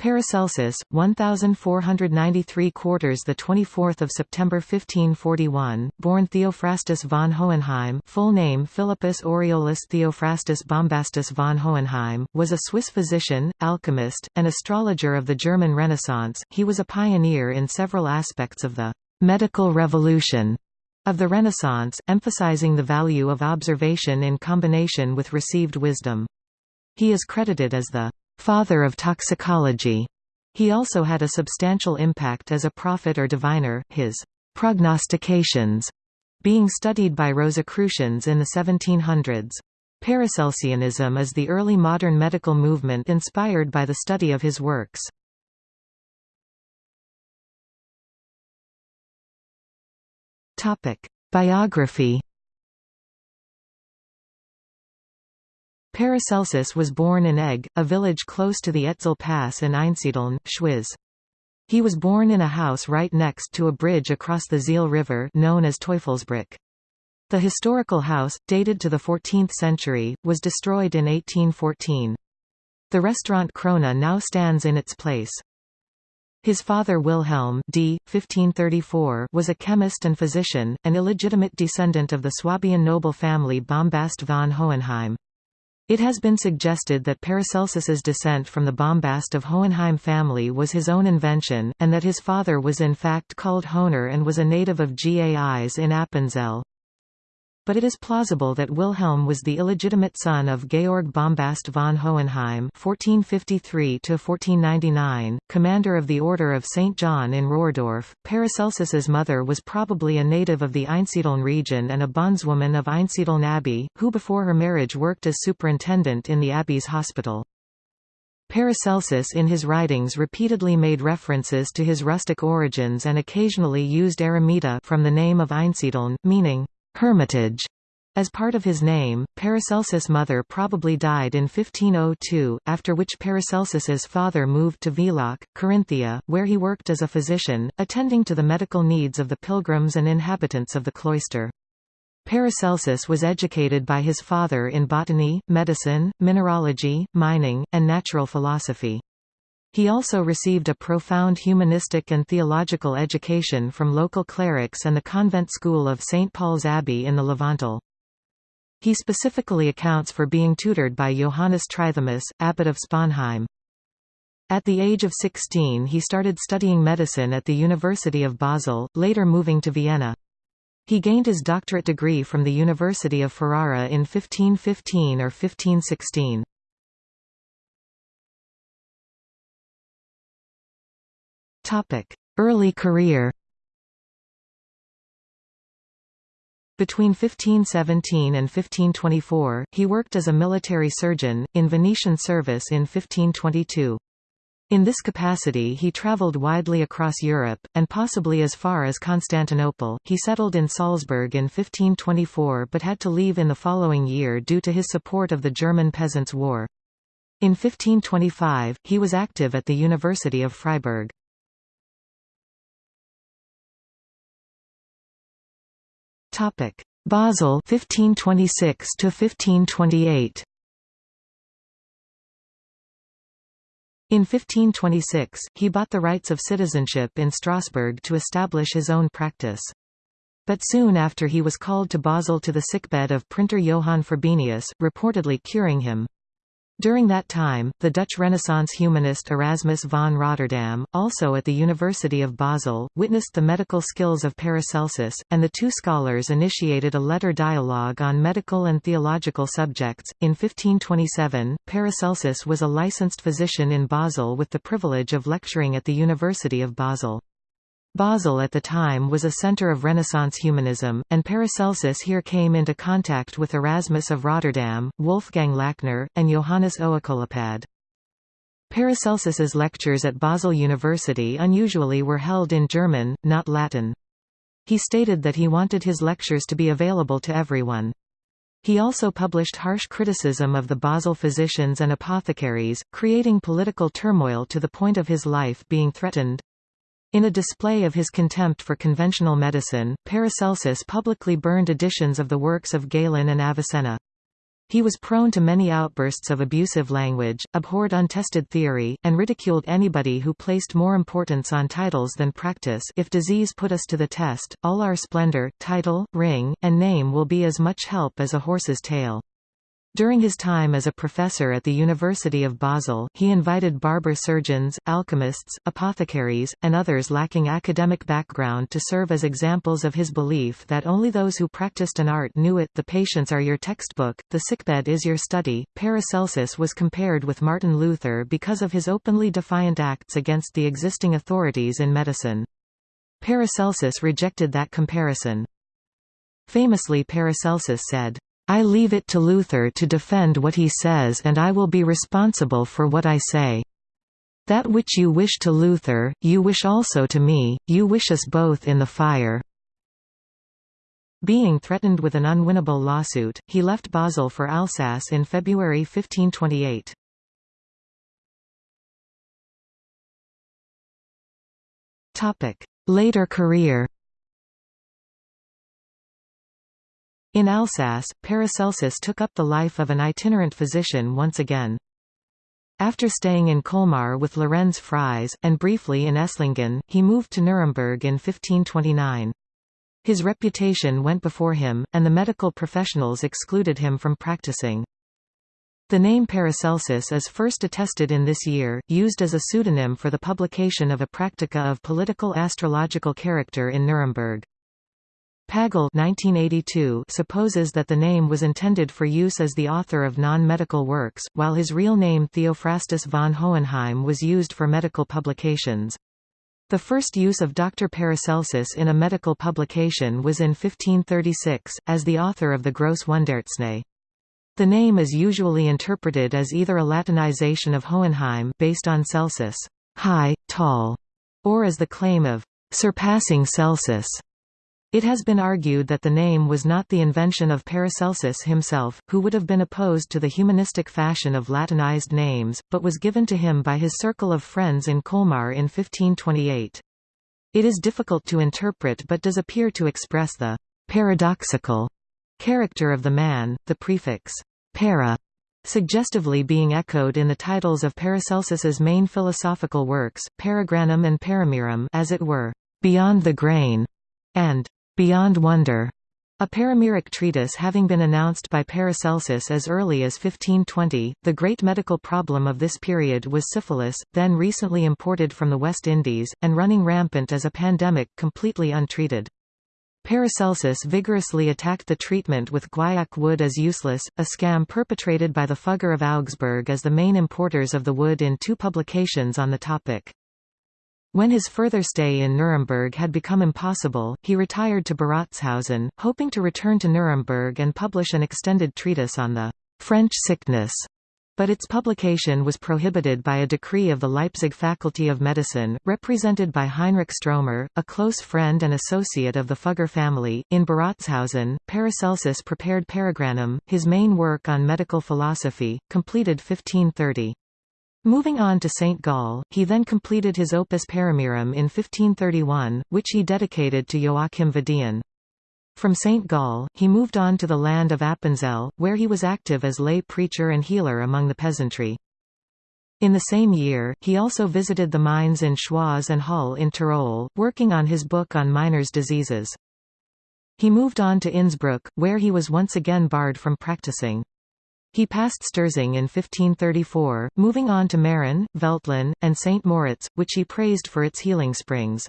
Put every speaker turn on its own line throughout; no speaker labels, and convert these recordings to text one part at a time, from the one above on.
Paracelsus, 1493 quarters the 24th of September 1541, born Theophrastus von Hohenheim, full name Philippus Aureolus Theophrastus Bombastus von Hohenheim, was a Swiss physician, alchemist, and astrologer of the German Renaissance. He was a pioneer in several aspects of the medical revolution of the Renaissance, emphasizing the value of observation in combination with received wisdom. He is credited as the father of toxicology. He also had a substantial impact as a prophet or diviner, his prognostications being studied by Rosicrucians in the 1700s. Paracelsianism is the early modern medical movement inspired by the study of his works. Biography Paracelsus was born in Egg, a village close to the Etzel Pass in Einsiedeln, Schwyz. He was born in a house right next to a bridge across the Sihl River known as Teufelsbrück. The historical house, dated to the 14th century, was destroyed in 1814. The restaurant Krone now stands in its place. His father Wilhelm d. 1534 was a chemist and physician, an illegitimate descendant of the Swabian noble family Bombast von Hohenheim. It has been suggested that Paracelsus's descent from the Bombast of Hohenheim family was his own invention, and that his father was in fact called Honer and was a native of Gais in Appenzell but it is plausible that Wilhelm was the illegitimate son of Georg Bombast von Hohenheim (1453–1499), commander of the Order of St. John in Rohrdorf. Paracelsus's mother was probably a native of the Einsiedeln region and a bondswoman of Einsiedeln Abbey, who before her marriage worked as superintendent in the abbey's hospital. Paracelsus in his writings repeatedly made references to his rustic origins and occasionally used eremita from the name of Einsiedeln, meaning Hermitage. As part of his name, Paracelsus' mother probably died in 1502, after which Paracelsus's father moved to Villach, Carinthia, where he worked as a physician, attending to the medical needs of the pilgrims and inhabitants of the cloister. Paracelsus was educated by his father in botany, medicine, mineralogy, mining, and natural philosophy. He also received a profound humanistic and theological education from local clerics and the convent school of St. Paul's Abbey in the Lavanttal. He specifically accounts for being tutored by Johannes Trithemius, abbot of Sponheim. At the age of 16 he started studying medicine at the University of Basel, later moving to Vienna. He gained his doctorate degree from the University of Ferrara in 1515 or 1516. Early career Between 1517 and 1524, he worked as a military surgeon, in Venetian service in 1522. In this capacity he travelled widely across Europe, and possibly as far as Constantinople. He settled in Salzburg in 1524 but had to leave in the following year due to his support of the German Peasants' War. In 1525, he was active at the University of Freiburg. Topic: Basel 1526 to 1528. In 1526, he bought the rights of citizenship in Strasbourg to establish his own practice. But soon after he was called to Basel to the sickbed of printer Johann Frobenius, reportedly curing him. During that time, the Dutch Renaissance humanist Erasmus von Rotterdam, also at the University of Basel, witnessed the medical skills of Paracelsus, and the two scholars initiated a letter dialogue on medical and theological subjects. In 1527, Paracelsus was a licensed physician in Basel with the privilege of lecturing at the University of Basel. Basel at the time was a center of Renaissance humanism, and Paracelsus here came into contact with Erasmus of Rotterdam, Wolfgang Lachner, and Johannes Oekolampad. Paracelsus's lectures at Basel University unusually were held in German, not Latin. He stated that he wanted his lectures to be available to everyone. He also published harsh criticism of the Basel physicians and apothecaries, creating political turmoil to the point of his life being threatened. In a display of his contempt for conventional medicine, Paracelsus publicly burned editions of the works of Galen and Avicenna. He was prone to many outbursts of abusive language, abhorred untested theory, and ridiculed anybody who placed more importance on titles than practice if disease put us to the test, all our splendor, title, ring, and name will be as much help as a horse's tail. During his time as a professor at the University of Basel, he invited barber surgeons, alchemists, apothecaries, and others lacking academic background to serve as examples of his belief that only those who practiced an art knew it. The patients are your textbook, the sickbed is your study. Paracelsus was compared with Martin Luther because of his openly defiant acts against the existing authorities in medicine. Paracelsus rejected that comparison. Famously Paracelsus said, I leave it to Luther to defend what he says and I will be responsible for what I say. That which you wish to Luther, you wish also to me, you wish us both in the fire." Being threatened with an unwinnable lawsuit, he left Basel for Alsace in February 1528. Later career In Alsace, Paracelsus took up the life of an itinerant physician once again. After staying in Colmar with Lorenz Fries, and briefly in Esslingen, he moved to Nuremberg in 1529. His reputation went before him, and the medical professionals excluded him from practicing. The name Paracelsus is first attested in this year, used as a pseudonym for the publication of a practica of political astrological character in Nuremberg. Pagel 1982 supposes that the name was intended for use as the author of non-medical works, while his real name Theophrastus von Hohenheim was used for medical publications. The first use of Dr. Paracelsus in a medical publication was in 1536, as the author of the Grosse Wundartzney. The name is usually interpreted as either a Latinization of Hohenheim based on Celsus, high, tall, or as the claim of surpassing Celsus. It has been argued that the name was not the invention of Paracelsus himself, who would have been opposed to the humanistic fashion of Latinized names, but was given to him by his circle of friends in Colmar in 1528. It is difficult to interpret but does appear to express the paradoxical character of the man, the prefix para suggestively being echoed in the titles of Paracelsus's main philosophical works, Paragranum and Paramirum as it were, beyond the grain, and Beyond Wonder, a paramiric treatise having been announced by Paracelsus as early as 1520, the great medical problem of this period was syphilis, then recently imported from the West Indies, and running rampant as a pandemic completely untreated. Paracelsus vigorously attacked the treatment with guaiac wood as useless, a scam perpetrated by the Fugger of Augsburg as the main importers of the wood in two publications on the topic. When his further stay in Nuremberg had become impossible, he retired to Beratzhausen, hoping to return to Nuremberg and publish an extended treatise on the French sickness. But its publication was prohibited by a decree of the Leipzig Faculty of Medicine, represented by Heinrich Stromer, a close friend and associate of the Fugger family. In Beratzhausen, Paracelsus prepared Paragranum, his main work on medical philosophy, completed 1530. Moving on to St. Gall, he then completed his Opus Paramirum in 1531, which he dedicated to Joachim Vadian. From St. Gall, he moved on to the land of Appenzell, where he was active as lay preacher and healer among the peasantry. In the same year, he also visited the mines in Schwaz and Hall in Tyrol, working on his book on miners' diseases. He moved on to Innsbruck, where he was once again barred from practicing. He passed Sterzing in 1534, moving on to Meran, Veltlin, and St. Moritz, which he praised for its healing springs.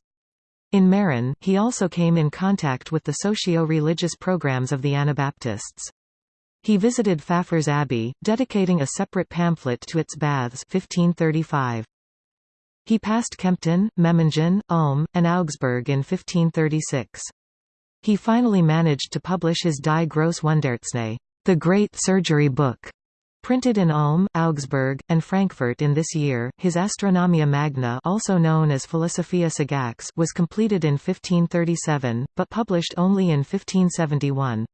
In Meran, he also came in contact with the socio-religious programs of the Anabaptists. He visited Pfaffers Abbey, dedicating a separate pamphlet to its baths 1535. He passed Kempten, Memmingen, Ulm, and Augsburg in 1536. He finally managed to publish his Die Grosse Wundartzney the Great Surgery Book, printed in Ulm, Augsburg, and Frankfurt in this year. His Astronomia Magna, also known as Philosophia Sagax, was completed in 1537, but published only in 1571.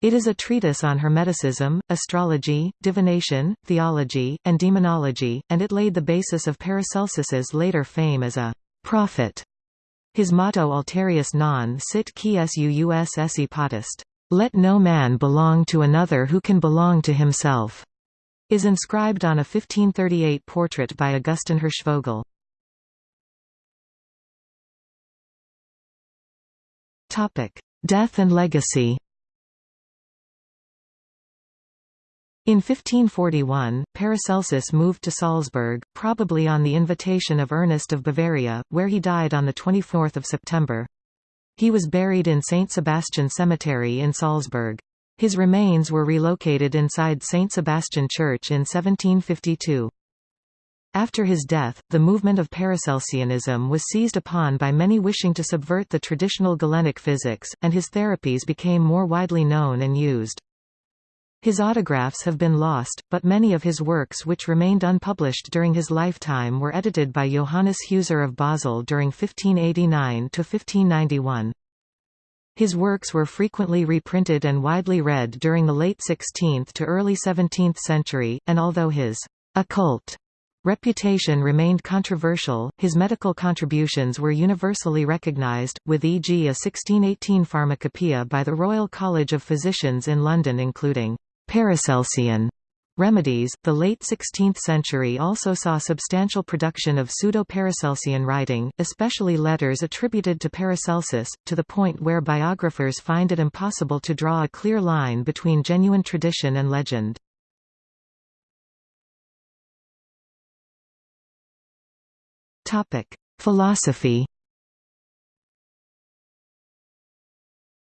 It is a treatise on Hermeticism, astrology, divination, theology, and demonology, and it laid the basis of Paracelsus's later fame as a prophet. His motto Alterius non sit qui suus esse potest "'Let no man belong to another who can belong to himself' is inscribed on a 1538 portrait by Augustin Hirschvogel. Death and legacy In 1541, Paracelsus moved to Salzburg, probably on the invitation of Ernest of Bavaria, where he died on 24 September. He was buried in St. Sebastian Cemetery in Salzburg. His remains were relocated inside St. Sebastian Church in 1752. After his death, the movement of Paracelsianism was seized upon by many wishing to subvert the traditional Galenic physics, and his therapies became more widely known and used. His autographs have been lost, but many of his works which remained unpublished during his lifetime were edited by Johannes Huser of Basel during 1589–1591. His works were frequently reprinted and widely read during the late 16th to early 17th century, and although his occult reputation remained controversial, his medical contributions were universally recognized, with e.g. a 1618 pharmacopoeia by the Royal College of Physicians in London including Paracelsian remedies. The late 16th century also saw substantial production of pseudo-Paracelsian writing, especially letters attributed to Paracelsus, to the point where biographers find it impossible to draw a clear line between genuine tradition and legend. Topic: Philosophy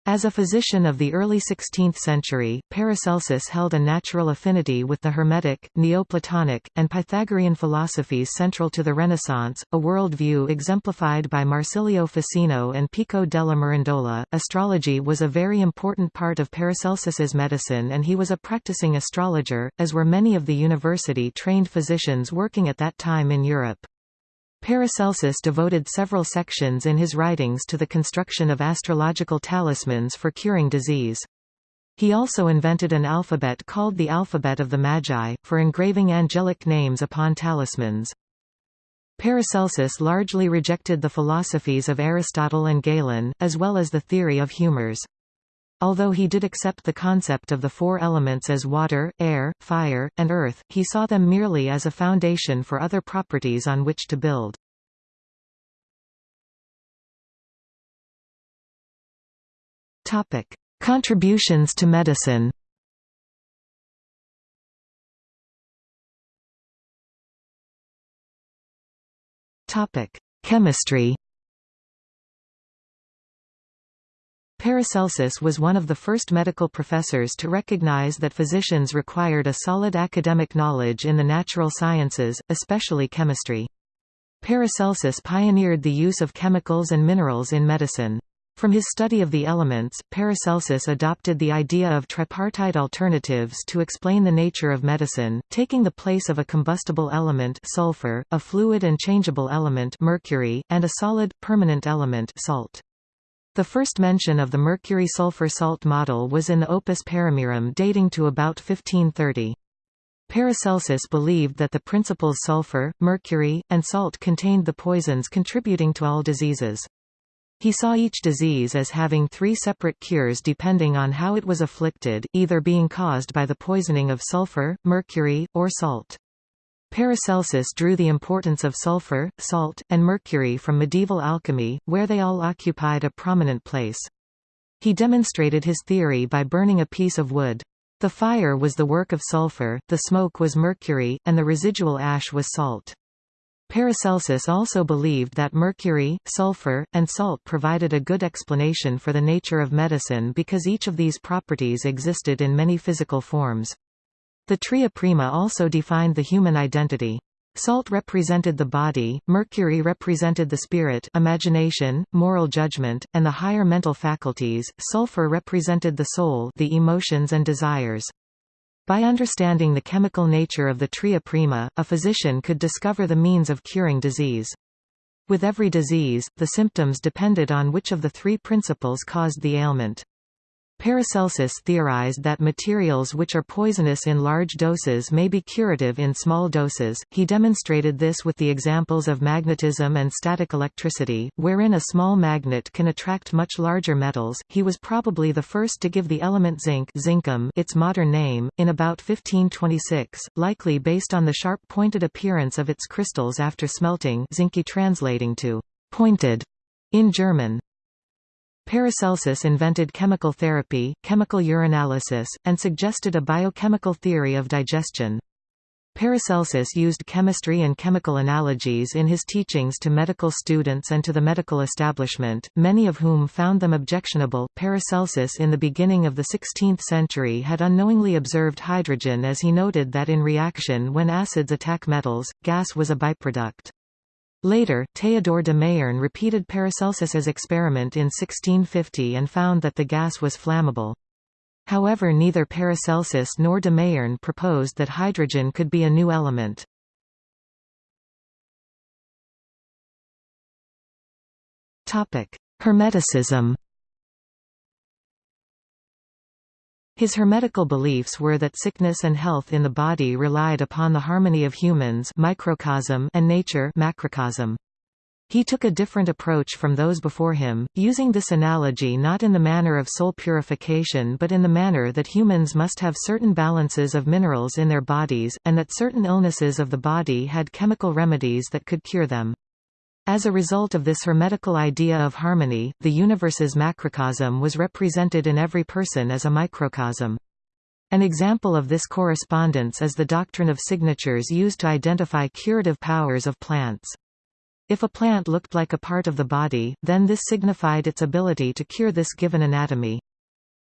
As a physician of the early 16th century, Paracelsus held a natural affinity with the Hermetic, Neoplatonic, and Pythagorean philosophies central to the Renaissance, a worldview exemplified by Marsilio Ficino and Pico della Mirandola. Astrology was a very important part of Paracelsus's medicine and he was a practicing astrologer, as were many of the university-trained physicians working at that time in Europe. Paracelsus devoted several sections in his writings to the construction of astrological talismans for curing disease. He also invented an alphabet called the alphabet of the Magi, for engraving angelic names upon talismans. Paracelsus largely rejected the philosophies of Aristotle and Galen, as well as the theory of humors. Although he did accept the concept of the four elements as water, air, fire, and earth, he saw them merely as a foundation for other properties on which to build. Topic: Contributions to medicine Topic: Chemistry Paracelsus was one of the first medical professors to recognize that physicians required a solid academic knowledge in the natural sciences, especially chemistry. Paracelsus pioneered the use of chemicals and minerals in medicine. From his study of the elements, Paracelsus adopted the idea of tripartite alternatives to explain the nature of medicine, taking the place of a combustible element sulfur, a fluid and changeable element mercury, and a solid, permanent element salt. The first mention of the mercury-sulfur salt model was in the Opus Paramirum dating to about 1530. Paracelsus believed that the principles sulfur, mercury, and salt contained the poisons contributing to all diseases. He saw each disease as having three separate cures depending on how it was afflicted, either being caused by the poisoning of sulfur, mercury, or salt. Paracelsus drew the importance of sulfur, salt, and mercury from medieval alchemy, where they all occupied a prominent place. He demonstrated his theory by burning a piece of wood. The fire was the work of sulfur, the smoke was mercury, and the residual ash was salt. Paracelsus also believed that mercury, sulfur, and salt provided a good explanation for the nature of medicine because each of these properties existed in many physical forms. The tria prima also defined the human identity. Salt represented the body, mercury represented the spirit imagination, moral judgment, and the higher mental faculties, sulfur represented the soul the emotions and desires. By understanding the chemical nature of the tria prima, a physician could discover the means of curing disease. With every disease, the symptoms depended on which of the three principles caused the ailment. Paracelsus theorized that materials which are poisonous in large doses may be curative in small doses. He demonstrated this with the examples of magnetism and static electricity, wherein a small magnet can attract much larger metals. He was probably the first to give the element zinc zincum its modern name, in about 1526, likely based on the sharp-pointed appearance of its crystals after smelting zinke translating to pointed in German. Paracelsus invented chemical therapy, chemical urinalysis, and suggested a biochemical theory of digestion. Paracelsus used chemistry and chemical analogies in his teachings to medical students and to the medical establishment, many of whom found them objectionable. Paracelsus in the beginning of the 16th century had unknowingly observed hydrogen as he noted that in reaction when acids attack metals, gas was a byproduct. Later, Théodore de Mayerne repeated Paracelsus's experiment in 1650 and found that the gas was flammable. However neither Paracelsus nor de Mayerne proposed that hydrogen could be a new element. Hermeticism His hermetical beliefs were that sickness and health in the body relied upon the harmony of humans microcosm and nature macrocosm. He took a different approach from those before him, using this analogy not in the manner of soul purification but in the manner that humans must have certain balances of minerals in their bodies, and that certain illnesses of the body had chemical remedies that could cure them. As a result of this hermetical idea of harmony, the universe's macrocosm was represented in every person as a microcosm. An example of this correspondence is the doctrine of signatures used to identify curative powers of plants. If a plant looked like a part of the body, then this signified its ability to cure this given anatomy.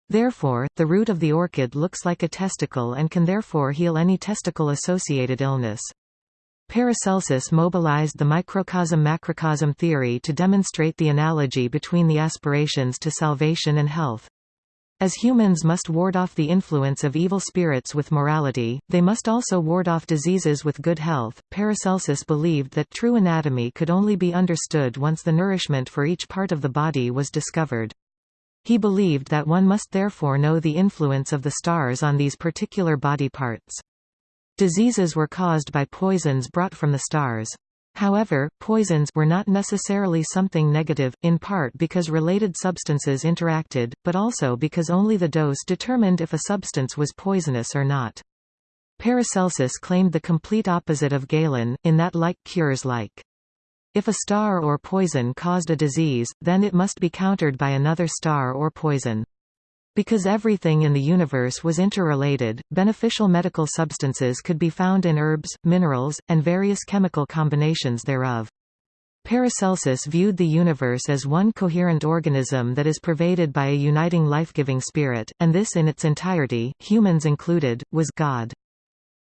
Therefore, the root of the orchid looks like a testicle and can therefore heal any testicle-associated illness. Paracelsus mobilized the microcosm-macrocosm theory to demonstrate the analogy between the aspirations to salvation and health. As humans must ward off the influence of evil spirits with morality, they must also ward off diseases with good health. Paracelsus believed that true anatomy could only be understood once the nourishment for each part of the body was discovered. He believed that one must therefore know the influence of the stars on these particular body parts. Diseases were caused by poisons brought from the stars. However, poisons were not necessarily something negative, in part because related substances interacted, but also because only the dose determined if a substance was poisonous or not. Paracelsus claimed the complete opposite of Galen, in that like cures like. If a star or poison caused a disease, then it must be countered by another star or poison. Because everything in the universe was interrelated, beneficial medical substances could be found in herbs, minerals, and various chemical combinations thereof. Paracelsus viewed the universe as one coherent organism that is pervaded by a uniting life-giving spirit, and this in its entirety, humans included, was God.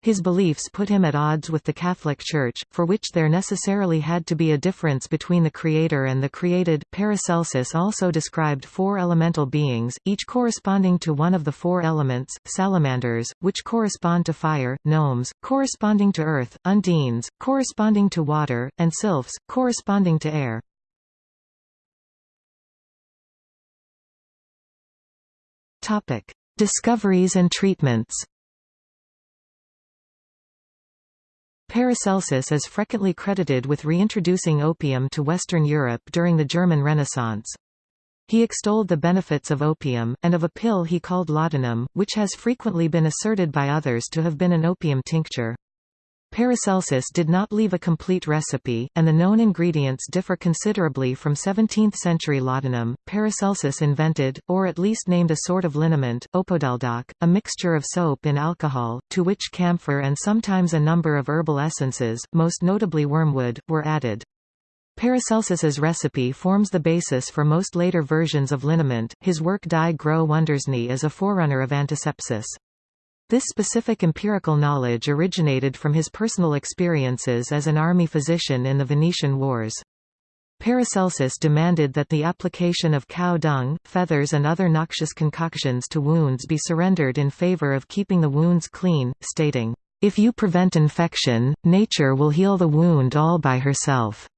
His beliefs put him at odds with the Catholic Church, for which there necessarily had to be a difference between the Creator and the created. Paracelsus also described four elemental beings, each corresponding to one of the four elements, salamanders, which correspond to fire, gnomes, corresponding to earth, undines, corresponding to water, and sylphs, corresponding to air. Discoveries and treatments Paracelsus is frequently credited with reintroducing opium to Western Europe during the German Renaissance. He extolled the benefits of opium, and of a pill he called laudanum, which has frequently been asserted by others to have been an opium tincture. Paracelsus did not leave a complete recipe, and the known ingredients differ considerably from 17th-century laudanum. Paracelsus invented, or at least named a sort of liniment, opodeldoc, a mixture of soap in alcohol, to which camphor and sometimes a number of herbal essences, most notably wormwood, were added. Paracelsus's recipe forms the basis for most later versions of liniment. His work Die Große Wundarzney is a forerunner of antisepsis. This specific empirical knowledge originated from his personal experiences as an army physician in the Venetian Wars. Paracelsus demanded that the application of cow dung, feathers and other noxious concoctions to wounds be surrendered in favor of keeping the wounds clean, stating, "...if you prevent infection, nature will heal the wound all by herself."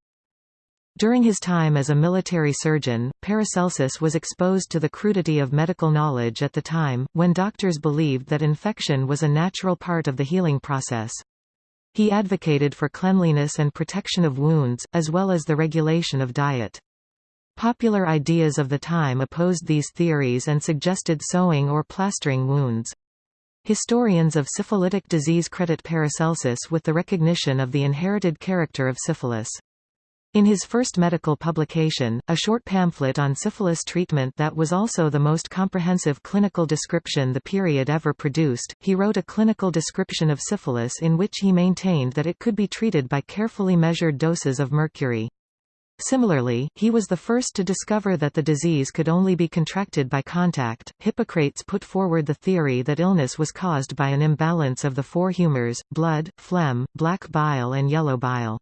During his time as a military surgeon, Paracelsus was exposed to the crudity of medical knowledge at the time, when doctors believed that infection was a natural part of the healing process. He advocated for cleanliness and protection of wounds, as well as the regulation of diet. Popular ideas of the time opposed these theories and suggested sewing or plastering wounds. Historians of syphilitic disease credit Paracelsus with the recognition of the inherited character of syphilis. In his first medical publication, a short pamphlet on syphilis treatment that was also the most comprehensive clinical description the period ever produced, he wrote a clinical description of syphilis in which he maintained that it could be treated by carefully measured doses of mercury. Similarly, he was the first to discover that the disease could only be contracted by contact. Hippocrates put forward the theory that illness was caused by an imbalance of the four humors, blood, phlegm, black bile and yellow bile.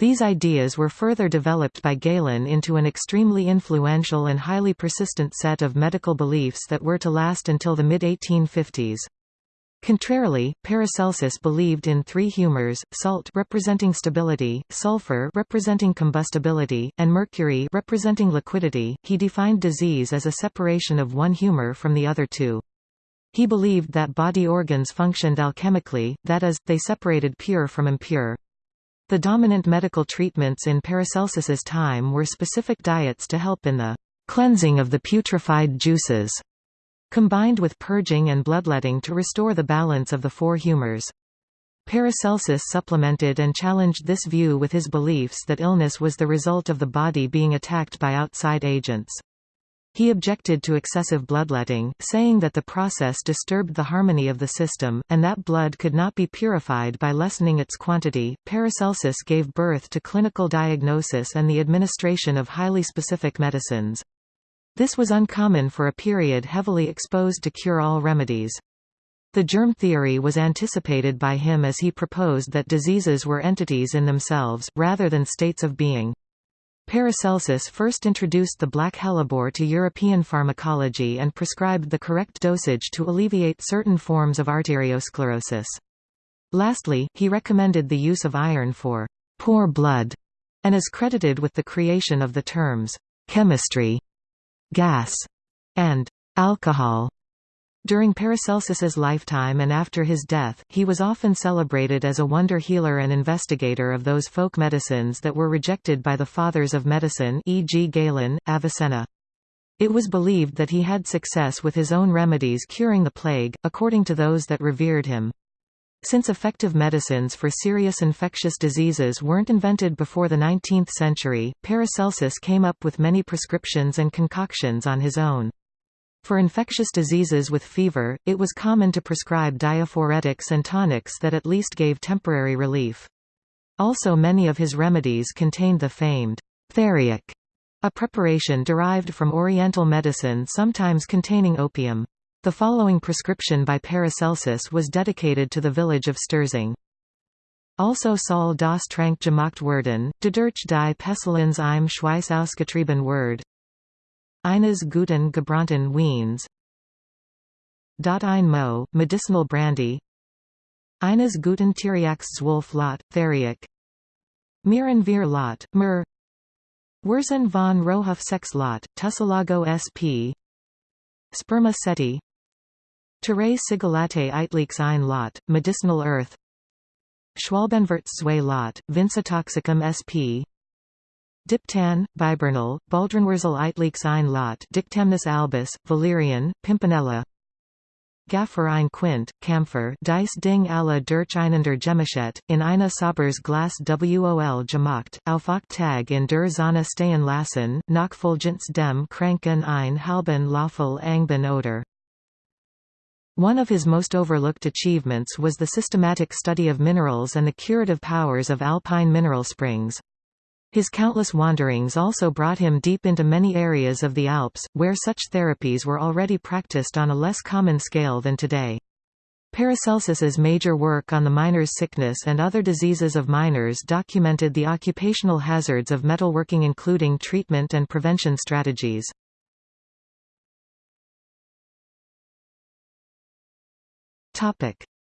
These ideas were further developed by Galen into an extremely influential and highly persistent set of medical beliefs that were to last until the mid-1850s. Contrarily, Paracelsus believed in three humors, salt representing stability, sulfur representing combustibility, and mercury representing liquidity. He defined disease as a separation of one humor from the other two. He believed that body organs functioned alchemically, that is, they separated pure from impure. The dominant medical treatments in Paracelsus's time were specific diets to help in the cleansing of the putrefied juices, combined with purging and bloodletting to restore the balance of the four humors. Paracelsus supplemented and challenged this view with his beliefs that illness was the result of the body being attacked by outside agents. He objected to excessive bloodletting, saying that the process disturbed the harmony of the system, and that blood could not be purified by lessening its quantity. Paracelsus gave birth to clinical diagnosis and the administration of highly specific medicines. This was uncommon for a period heavily exposed to cure-all remedies. The germ theory was anticipated by him as he proposed that diseases were entities in themselves, rather than states of being. Paracelsus first introduced the black hellebore to European pharmacology and prescribed the correct dosage to alleviate certain forms of arteriosclerosis. Lastly, he recommended the use of iron for poor blood, and is credited with the creation of the terms chemistry, gas, and alcohol. During Paracelsus's lifetime and after his death, he was often celebrated as a wonder healer and investigator of those folk medicines that were rejected by the fathers of medicine e.g. Galen, Avicenna. It was believed that he had success with his own remedies curing the plague, according to those that revered him. Since effective medicines for serious infectious diseases weren't invented before the 19th century, Paracelsus came up with many prescriptions and concoctions on his own. For infectious diseases with fever, it was common to prescribe diaphoretics and tonics that at least gave temporary relief. Also many of his remedies contained the famed theriac, a preparation derived from Oriental medicine sometimes containing opium. The following prescription by Paracelsus was dedicated to the village of Sterzing. Also Saul das Trank gemacht werden, de durch die Pestilens im Schweiß ausgetrieben word, Eines guten gebrannten Wiens Ein Mo, medicinal brandy. Eines guten Tiriax Zwolf Lot, Theriac. Miren Vir Lot, Myrrh Wurzen von Rohof Sex Lot, Tussilago sp Sperma seti. Terrae sigillate Eitleaks ein Lot, medicinal earth. Schwalbenwurz Lot, Vincetoxicum sp Diptan, Bibernal, Baldrinwurzel Eitleaks ein Lot Dictamnus albus, Valerian, Pimpinella Gaffer ein Quint, Camphor Dice Ding alla durch einander Gemischet, in eine Sabers Glas Wol gemacht, Aufach Tag in der Sonne stehen lassen, nach Fulgence dem Kranken ein halben Löffel Angben oder. One of his most overlooked achievements was the systematic study of minerals and the curative powers of alpine mineral springs. His countless wanderings also brought him deep into many areas of the Alps, where such therapies were already practiced on a less common scale than today. Paracelsus's major work on the miner's sickness and other diseases of miners documented the occupational hazards of metalworking including treatment and prevention strategies.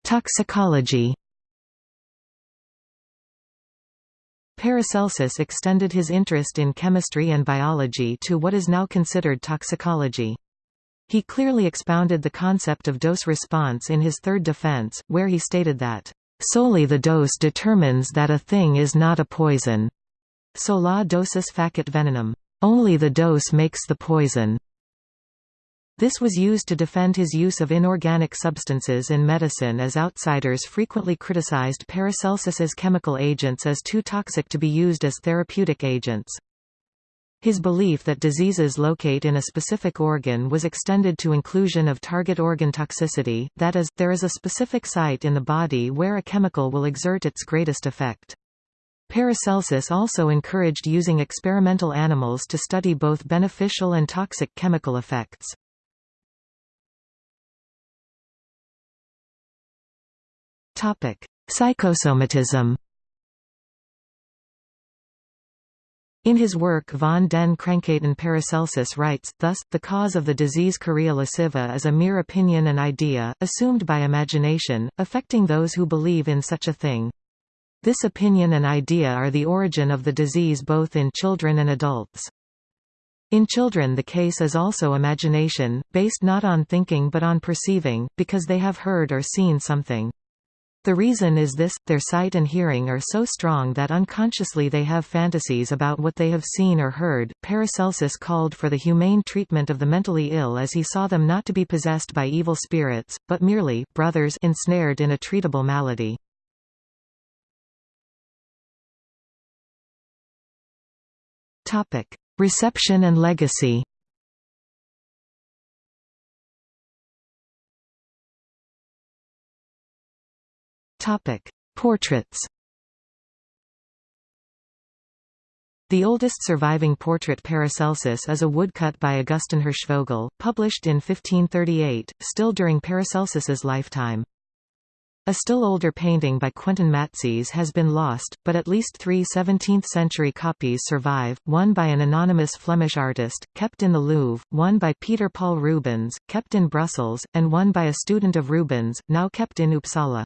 Toxicology Paracelsus extended his interest in chemistry and biology to what is now considered toxicology. He clearly expounded the concept of dose response in his third defense, where he stated that, "...solely the dose determines that a thing is not a poison. Sola dosis facit venenum. Only the dose makes the poison." This was used to defend his use of inorganic substances in medicine as outsiders frequently criticized Paracelsus's chemical agents as too toxic to be used as therapeutic agents. His belief that diseases locate in a specific organ was extended to inclusion of target organ toxicity, that is, there is a specific site in the body where a chemical will exert its greatest effect. Paracelsus also encouraged using experimental animals to study both beneficial and toxic chemical effects. Psychosomatism In his work von den Krankheiten Paracelsus writes, thus, the cause of the disease chorea lasciva is a mere opinion and idea, assumed by imagination, affecting those who believe in such a thing. This opinion and idea are the origin of the disease both in children and adults. In children the case is also imagination, based not on thinking but on perceiving, because they have heard or seen something. The reason is this, their sight and hearing are so strong that unconsciously they have fantasies about what they have seen or heard. Paracelsus called for the humane treatment of the mentally ill as he saw them not to be possessed by evil spirits, but merely brothers ensnared in a treatable malady. Reception and legacy Topic: Portraits. The oldest surviving portrait Paracelsus is a woodcut by Augustin Hirschvogel, published in 1538, still during Paracelsus's lifetime. A still older painting by Quentin Matsys has been lost, but at least three 17th-century copies survive, one by an anonymous Flemish artist, kept in the Louvre, one by Peter Paul Rubens, kept in Brussels, and one by a student of Rubens, now kept in Uppsala.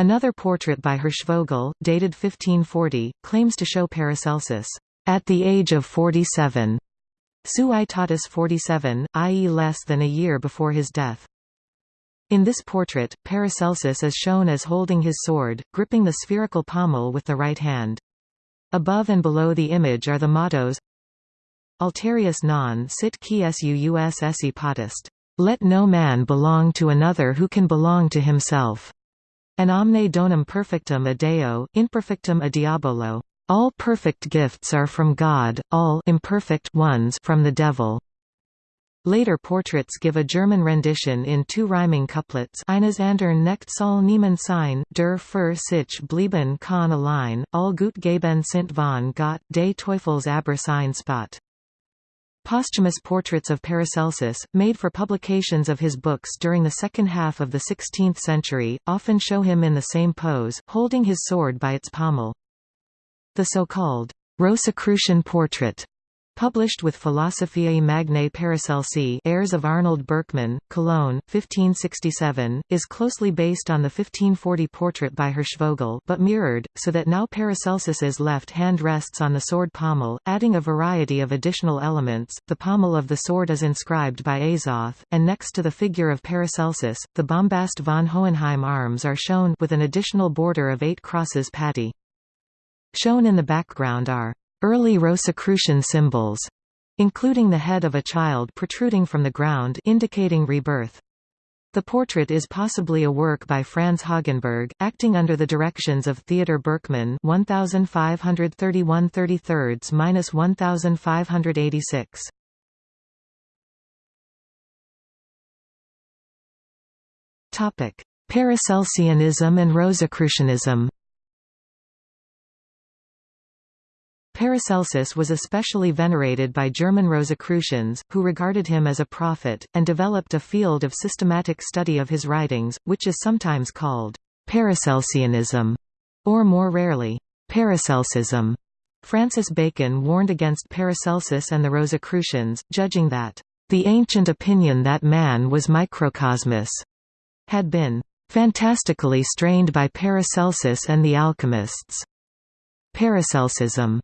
Another portrait by Hirschvogel, dated 1540, claims to show Paracelsus at the age of 47, Suaitatis 47, i.e. less than a year before his death. In this portrait, Paracelsus is shown as holding his sword, gripping the spherical pommel with the right hand. Above and below the image are the mottos Alterius non sit qui suus esse potest. Let no man belong to another who can belong to himself. An omne donum perfectum a Deo, imperfectum a diabolo. All perfect gifts are from God, all imperfect ones from the devil. Later portraits give a German rendition in two rhyming couplets Eines andern nicht soll niemand sein, der für sich blieben kann allein, all gut geben sind von Gott, des Teufels aber sein Spot. Posthumous portraits of Paracelsus, made for publications of his books during the second half of the 16th century, often show him in the same pose, holding his sword by its pommel. The so-called Rosicrucian portrait Published with Philosophiae Magnae Paracelsi heirs of Arnold Birckmann, Cologne, 1567, is closely based on the 1540 portrait by Hirschvogel but mirrored, so that now Paracelsus's left hand rests on the sword pommel, adding a variety of additional elements. The pommel of the sword is inscribed by Azoth, and next to the figure of Paracelsus, the bombast von Hohenheim arms are shown with an additional border of eight crosses patty. Shown in the background are Early Rosicrucian symbols, including the head of a child protruding from the ground indicating rebirth. The portrait is possibly a work by Franz Hogenberg, acting under the directions of Theodor Birckmann 1531 1586 Topic: Paracelsianism and Rosicrucianism Paracelsus was especially venerated by German Rosicrucians, who regarded him as a prophet, and developed a field of systematic study of his writings, which is sometimes called Paracelsianism, or more rarely, Paracelsism. Francis Bacon warned against Paracelsus and the Rosicrucians, judging that, "...the ancient opinion that man was microcosmos," had been "...fantastically strained by Paracelsus and the alchemists." Paracelsusism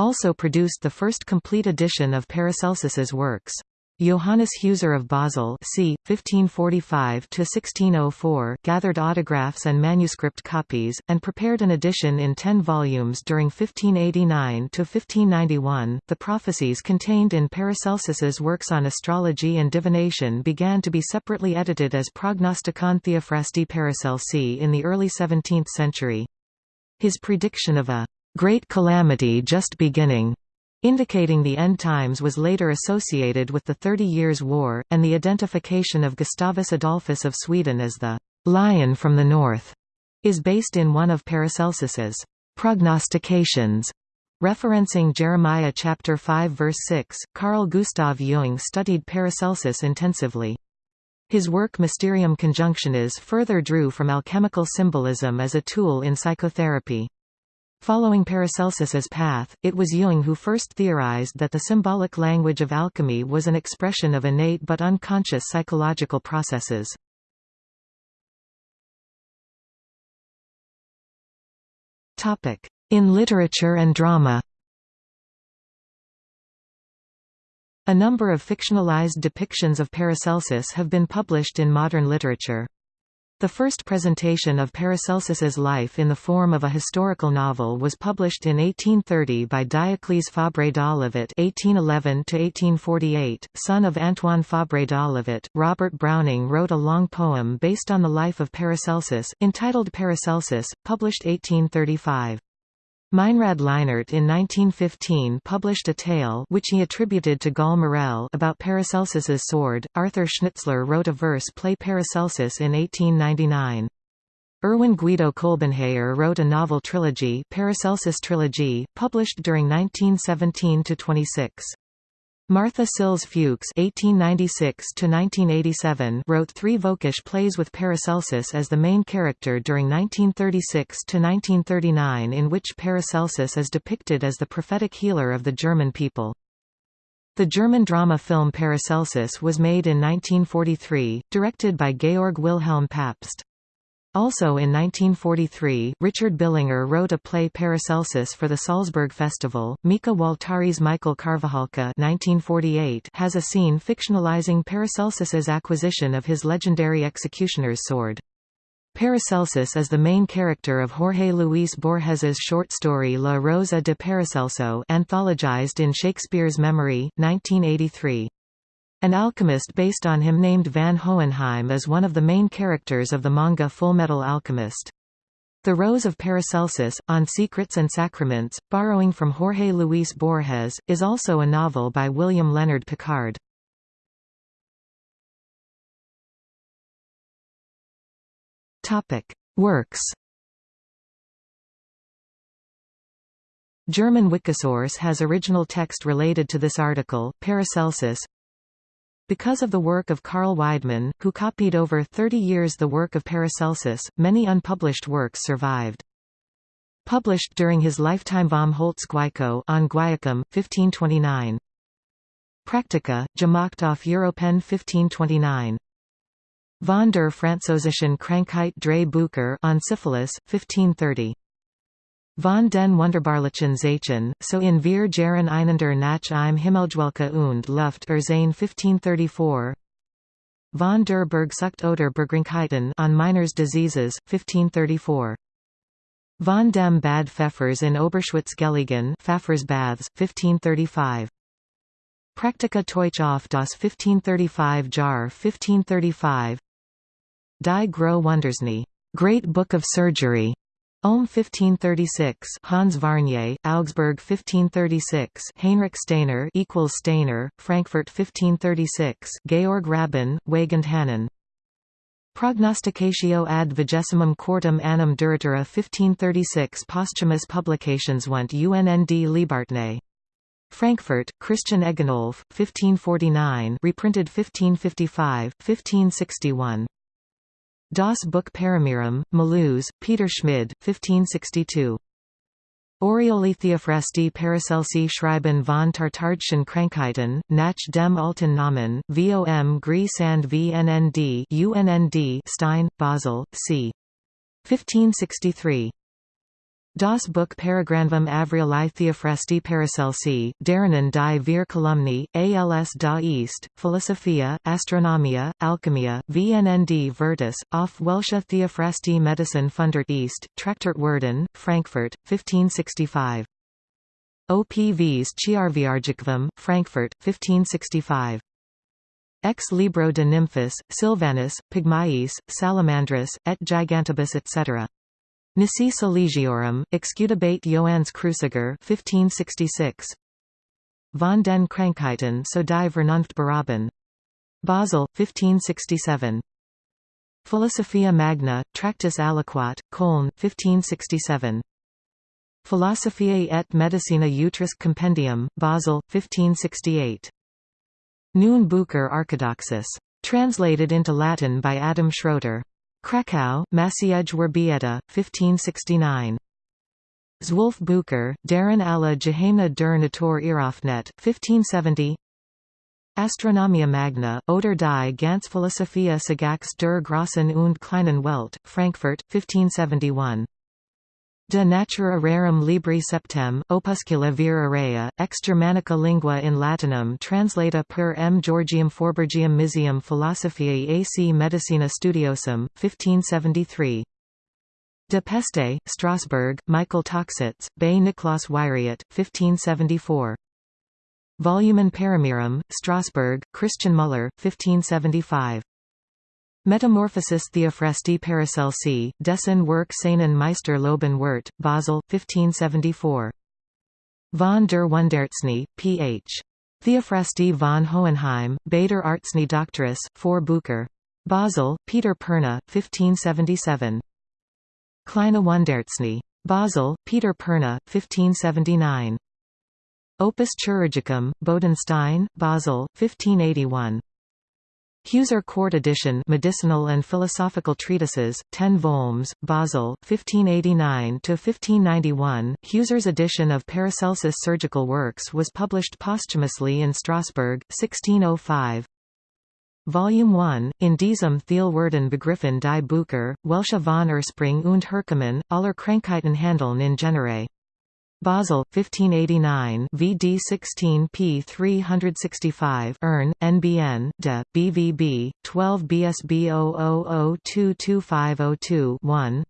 also produced the first complete edition of Paracelsus's works. Johannes Huser of Basel c. 1545–1604 gathered autographs and manuscript copies, and prepared an edition in ten volumes during 1589–1591. The prophecies contained in Paracelsus's works on astrology and divination began to be separately edited as Prognosticon Theophrasti Paracelsi in the early 17th century. His prediction of a great calamity just beginning indicating the end times was later associated with the Thirty Years' War, and the identification of Gustavus Adolphus of Sweden as the «lion from the north» is based in one of Paracelsus's «prognostications». Referencing Jeremiah chapter 5 verse 6, Carl Gustav Jung studied Paracelsus intensively. His work Mysterium Conjunctionis further drew from alchemical symbolism as a tool in psychotherapy. Following Paracelsus's path, it was Jung who first theorized that the symbolic language of alchemy was an expression of innate but unconscious psychological processes. In literature and drama A number of fictionalized depictions of Paracelsus have been published in modern literature. The first presentation of Paracelsus's life in the form of a historical novel was published in 1830 by Diocles Fabre d'Olivet (1811–1848), son of Antoine Fabre d'Olivet. Robert Browning wrote a long poem based on the life of Paracelsus, entitled Paracelsus, published 1835. Meinrad Lienert in 1915 published a tale which he attributed to Gall Morel about Paracelsus's sword. Arthur Schnitzler wrote a verse play Paracelsus in 1899. Erwin Guido Kolbenheyer wrote a novel trilogy Paracelsus Trilogy, published during 1917–26. Martha Sills Fuchs (1896–1987) wrote three Völkisch plays with Paracelsus as the main character during 1936–1939, in which Paracelsus is depicted as the prophetic healer of the German people. The German drama film Paracelsus was made in 1943, directed by Georg Wilhelm Pabst. Also in 1943, Richard Billinger wrote a play Paracelsus for the Salzburg Festival. Mika Waltari's Mikael Karvajalka (1948) has a scene fictionalizing Paracelsus's acquisition of his legendary executioner's sword. Paracelsus is the main character of Jorge Luis Borges's short story La Rosa de Paracelso anthologized in Shakespeare's Memory, 1983. An alchemist based on him named Van Hohenheim is one of the main characters of the manga Fullmetal Alchemist. The Rose of Paracelsus, On Secrets and Sacraments, borrowing from Jorge Luis Borges, is also a novel by William Leonard Pickard. Works German Wikisource has original text related to this article, Paracelsus, because of the work of Carl Weidmann, who copied over 30 years the work of Paracelsus, many unpublished works survived. Published during his lifetime Vom Holz Guaico on Guaiacum, 1529. Practica, gemacht auf Europen 1529. Von der französischen Krankheit drei Bücher on syphilis, 1530. Von den wunderbarlichen Zeichen, so in wir Jaren einander nach im Himmelschwelke und Luft Erzane 1534 Von der Bergsucht oder Bergkrankheiten on Miners Diseases, 1534 Von dem Bad Pfeffers in Oberschwitz Gelegen Pfeffers Baths, 1535 Praktika Teuch auf das 1535 Jar 1535 Die Gro Wundartzney Great Book of Surgery Ulm 1536 Hans Varnier, Augsburg 1536 Heinrich Stainer equals Stainer, Frankfurt 1536 Georg Rabin, Wagenhanen Prognosticatio ad vigesimum quartum annum duratura 1536 Posthumous publications want UNND Liebartne. Frankfurt, Christian Egenolf, 1549 reprinted 1555, 1561 Das Buch Paramirum, Maluz, Peter Schmid, 1562. Orioli Theophrasti Paracelsi Schreiben von Tartardschen Krankheiten, nach dem alten Namen, vom Gries and VNND UNND Stein, Basel, c. 1563. Das Buch Paragranvum Avrili Theophrasti Paracelsi, Derinnen die Vier Kolumni, als da East, Philosophia, Astronomia, Alchemia, VNND Virtus, auf Welsche Theophrasti Medicine Fundert East, Traktort Werden, Frankfurt, 1565. OPVs Chiarviargicvum, Frankfurt, 1565. Ex libro de nymphis, Sylvanus, Pygmaeis, Salamandris, et Gigantibus etc. Nisi Silegiorum, Excudabate Johannes Cruciger 1566. Von den Krankheiten so die Vernunft. Basel, 1567. Philosophia Magna, Tractus Aliquot, Köln, 1567. Philosophiae et Medicina Utris Compendium, Basel, 1568. Neun Bucher Orthodoxus. Translated into Latin by Adam Schröter. Krakow, Maciej Wirzbięta, 1569. Zwölf Bucher, Darren alla Geheimna der Natur Iraufnet, 1570 Astronomia Magna, oder die ganz Philosophia Sagax der Grossen und Kleinen Welt, Frankfurt, 1571 De natura rerum libri septem, opuscula vir area, ex Germanica lingua in Latinum translata per M. Georgium Forbergium Misium Philosophiae ac Medicina Studiosum, 1573. De Peste, Strasbourg, Michael Toxites, Bay Niklaus Wyriot, 1574. Volumen Paramirum, Strasbourg, Christian Muller, 1575. Metamorphosis Theophrasti Paracelsi, Dessen Werk seinen Meister Loben Wirt, Basel, 1574. Von der Wundartzney, Ph. Theophrasti von Hohenheim, Bader Artsni Doctoris, 4 Bucher. Basel, Peter Perna, 1577. Kleine Wundartzney. Basel, Peter Perna, 1579. Opus Chirurgicum, Bodenstein, Basel, 1581. Huser Court edition Medicinal and Philosophical Treatises, 10 volumes, Basel, 1589–1591 Huser's edition of Paracelsus Surgical Works was published posthumously in Strasbourg, 1605. Volume 1, in diesem Thielwerden begriffen die Bucher, Welsche von Ursprung und Herkommen, aller Krankheiten handeln in genere. Basel, 1589 VD 16 p 365 Ern, NBN, de, BVB, 12 BSB 00022502-1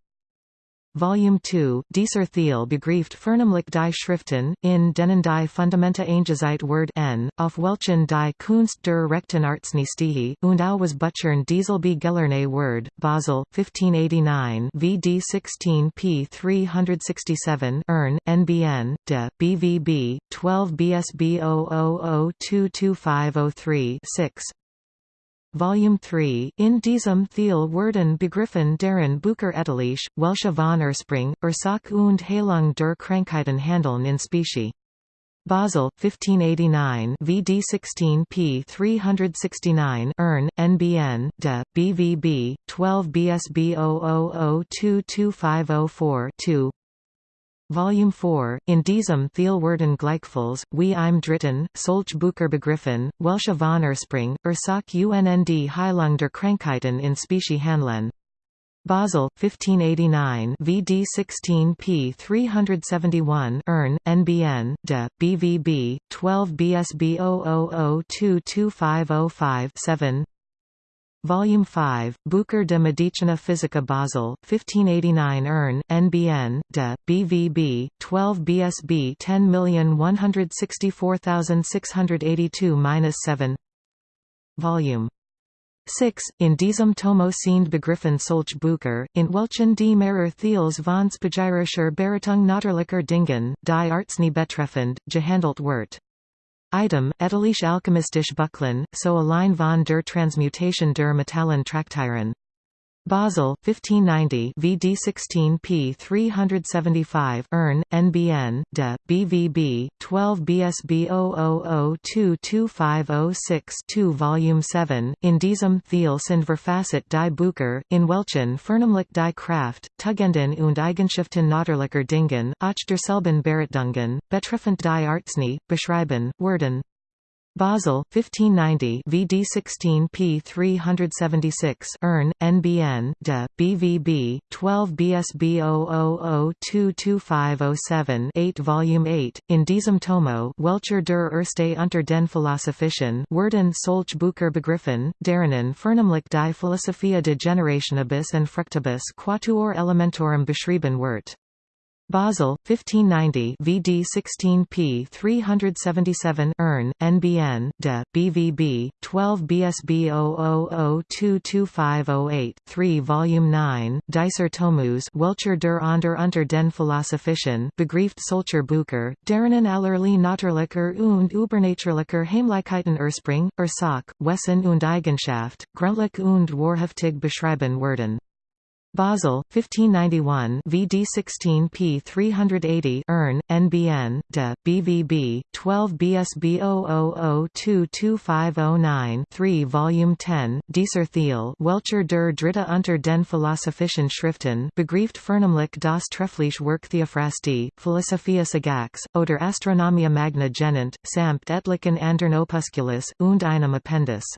Volume 2, Dieser Thiel begrieft Vernamelijk die Schriften, in denen die Fundamenta eingezeit Word n, auf welchen die Kunst der rechten Arzneistiche, und auch was Butchern Dieselbe gelerne Word, Basel, 1589 VD 16 p 367 Ern, NBN, de, BVB, 12 BSB 00022503-6 Volume 3, in diesem Thiel werden begriffen deren Bucher etliche, Welsche von Ursprung, Ursache und Heilung der Krankheiten handeln in Specie. Basel, 1589 VD 16 p 369 Ern, NBN, de, BVB, 12 BSB 00022504-2 Volume 4, in diesem Thielwerden Gleichfalls, wie im dritten, Solch Bucher begriffen, Welsche von Ursprung, Ursache UNND Heilung der Krankheiten in Specie Handeln. Basel, 1589 VD 16 p 371 Ern, NBN, de, BVB, 12 BSB 00022505-7 Volume 5, Bucher de Medicina Physica Basel, 1589 Ern, NBN, de, BVB, 12 BSB 10164682-7 Volume 6, in diesem Tomo sind begriffen solch Bucher, in welchen die Mehrer Thiels von Spagyrischer Beratung Natürlicher Dingen, die Arznei betreffend, gehandelt wird. Item, etalische alchemistische Buchlein, so allein von der Transmutation der Metallen Traktieren. Basel, 1590 VD 16 p 375 Ern, NBN, de, BVB, 12 BSB 00022506-2 Volume 7, in diesem Thiel sind Verfasset die Bucher, in welchen Vernamlich die Kraft, Tugenden und Eigenschaften Natürlicher Dingen, auch derselben Beratungen, betreffend die Arznei, beschreiben, werden. Basel 1590 VD 16 P 376 Ern NBN de BVB 12 BSB 00022507 8 volume 8 in diesem Tomo Welcher der Erste unter den Philosophischen Werden solch Bucher begriffen derinnen Fernamlich die Philosophia de Generationibus and Fructibus quatuor elementorum beschrieben wird Basel 1590 VD 16 P 377 Ern NBN de BVB 12 BSB 00022508 3 Volume 9 Dicer Tomus Welcher der onder unter den Philosophischen Begrieft solcher Bucher Derinnen allerlei Naturlicher und Übernatürlicher Heimlichkeiten Urspring Ursache Wesen und Eigenschaft Grundlich und wahrhaftig beschrieben werden Basel 1591 VD 16 P 380 Ern NBN de BVB 12 BSB 00022509 3 Volume 10 Dieser Thiel Welcher der Dritte unter den Philosophischen Schriften Begrieft Vernehmlich das treffliche Werk Theophrastie Philosophia Sagax oder Astronomia Magna genannt samt etlichen andern Opusculus und einem Appendix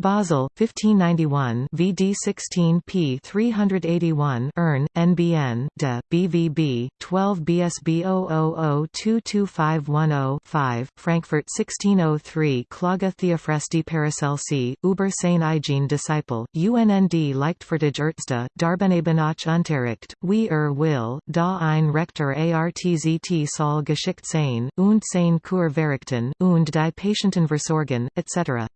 Basel 1591 VD 16 P 381 Ern NBN de BVB 12 BSB 00022510 Frankfurt 1603 Klaga Theophrasti Paracelsi über seine eigene Disciple UNND Leichtfertig Ärzte Darbenebenoch Unterricht wie er will da ein Rektor artzt soll geschickt sein und sein Kur verrichten und die Patienten versorgen etc.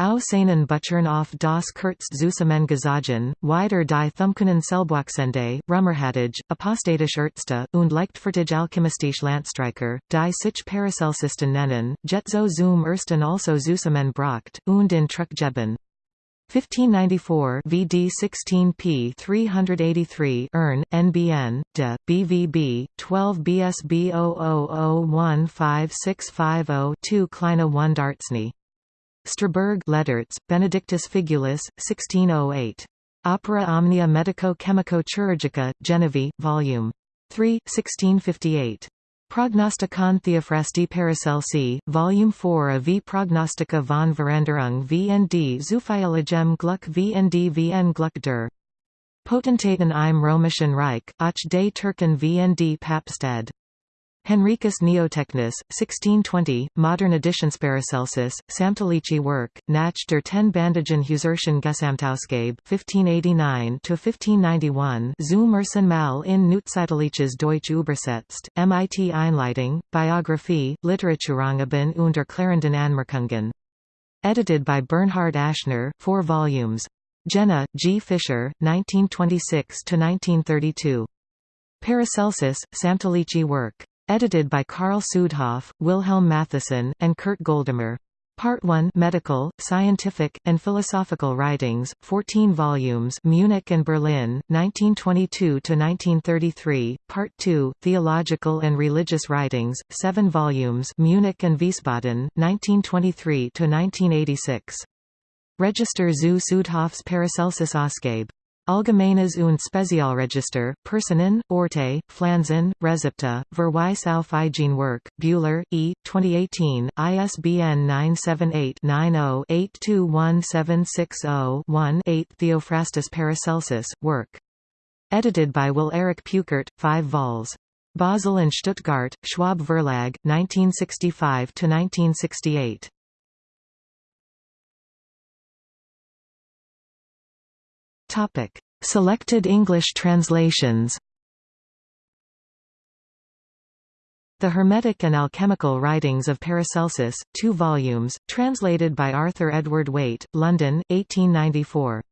Au seinen Butchern auf das Kurz Zusammen gesagen, wider die Thummkunnen Selbwachsende, Rummerhattage, Apostatisch Ärzte, und Leichtfertig Alchemistisch Landstreicher, die sich Paracelcisten nennen, Jetzo zum ersten also Zusammen bracht, und in Truckgeben. 1594 VD 16 P 383 Ern NBN de BVB 12 BSB 00015650 2 Kleine Wundartzney Strasbourg Lederts, Benedictus Figulus, 1608. Opera Omnia Medico-Chemico-Chirurgica, Genevieve, Vol. 3, 1658. Prognostikon Theophrasti Paracelsi, Volume 4 of V Prognostica von Veränderung VND Zufeilligem Gluck VND VN Gluck der Potentaten im Römischen Reich, Ach des Türken VND Papstad Henricus Neotechnus, 1620, modern editions Paracelsus, Samtalici work, nach der ten Bandagen Huserschen Gesamtausgabe 1589–1591 zum ersten Mal in Neuzeitliches Deutsch übersetzt, MIT Einleitung, Biographie, Literaturangeben und erklärenden Anmerkungen. Edited by Bernhard Aschner, 4 volumes. Jena, G. Fischer, 1926–1932. Paracelsus, Samtalici work. Edited by Karl Südhoff, Wilhelm Mattheson, and Kurt Goldammer. Part 1 Medical, Scientific, and Philosophical Writings, 14 volumes Munich and Berlin, 1922–1933, Part 2 Theological and Religious Writings, 7 volumes Munich and Wiesbaden, 1923–1986. Register zu Südhoffs Paracelsus Ausgabe Allgemeines und Spezialregister, Personen, Orte, Flansen, Rezepte, Verweis auf Work, Buehler, E. 2018, ISBN 978-90-821760-1-8 Theophrastus Paracelsus, Work. Edited by Will Erich Peuckert, 5 vols. Basel and Stuttgart, Schwab Verlag, 1965–1968. Topic: Selected English translations. The Hermetic and Alchemical Writings of Paracelsus, 2 volumes, translated by Arthur Edward Waite, London, 1894.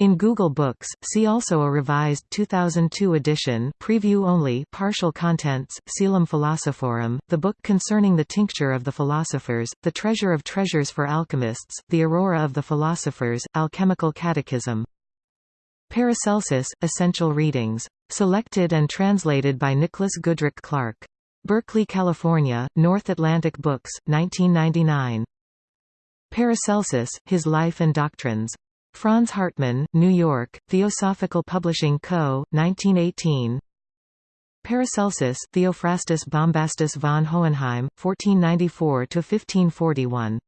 In Google Books, see also a revised 2002 edition preview only partial contents, Coelum Philosophorum, the book concerning the tincture of the philosophers, the treasure of treasures for alchemists, the aurora of the philosophers, Alchemical Catechism. Paracelsus, Essential Readings. Selected and translated by Nicholas Goodrick Clark. Berkeley, California, North Atlantic Books, 1999. Paracelsus, His Life and Doctrines. Franz Hartmann, New York, Theosophical Publishing Co., 1918 Paracelsus, Theophrastus Bombastus von Hohenheim, 1494–1541.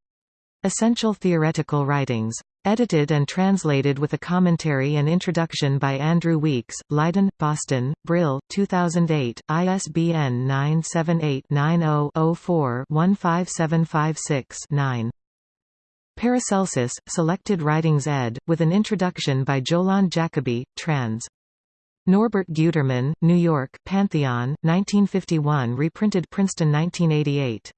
Essential Theoretical Writings. Edited and translated with a commentary and introduction by Andrew Weeks, Leiden, Boston, Brill, 2008, ISBN 978-90-04-15756-9. Paracelsus, Selected Writings ed., with an introduction by Jolande Jacobi, trans. Norbert Gutermann, New York, Pantheon, 1951 reprinted Princeton 1988.